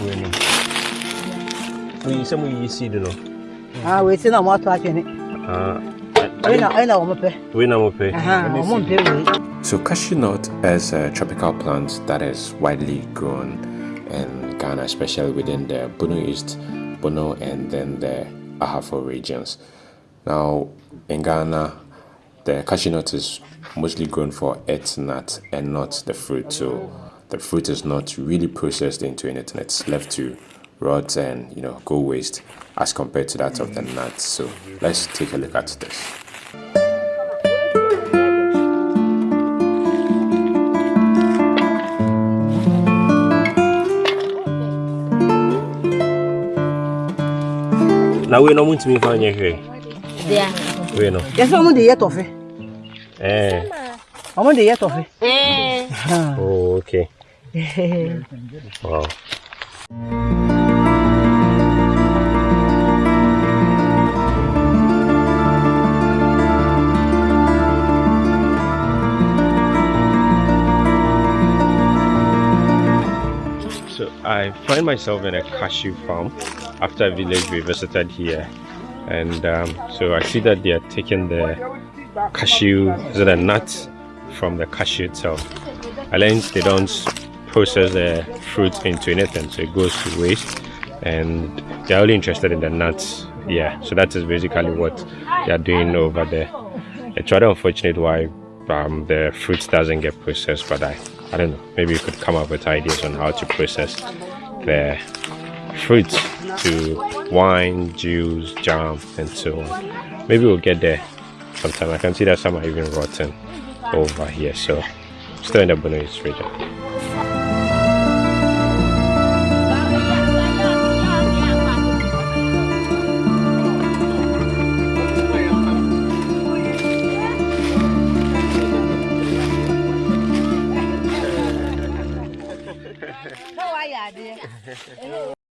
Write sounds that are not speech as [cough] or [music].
mu muyi sɛ muyiyi seed no wei na ɔmo ato atwene. Wei na wei na ɔmo pɛ. wei na mopɛ Aha, ɔmo mpɛ wei. So cashew nut is a tropical plant that is widely grown in Ghana, especially within the Bono East, Bono, and then the Ahafo regions. Now, in Ghana, the cashew nut is mostly grown for its nut and not the fruit. So the fruit is not really processed into anything. It's left to rot and you know go waste as compared to that of the nuts. So let's take a look at this. na wei no montumi fa nyɛ hwee Dea. wei no Yɛsɛ ɔmo de yɛ tɔfe. Eh, Ɔmo de yɛ tɔfe. Eh. [laughs] oh, okay. [laughs] Wow. So I find myself in a cashew farm after a village we visited here, and um, so I see that they are taking the cashew, is it a nut from the cashew itself. I they don't process the fruit into anything, so it goes to waste, and they're only interested in the nuts. Yeah, so that is basically what they are doing over there. It's rather unfortunate why um, the fruit doesn't get processed, but I, I don't know. Maybe you could come up with ideas on how to process the fruit to wine, juice, jam, and so on. Maybe we'll get there sometime. I can see that some are even rotten over here. So, still in the Bono East region.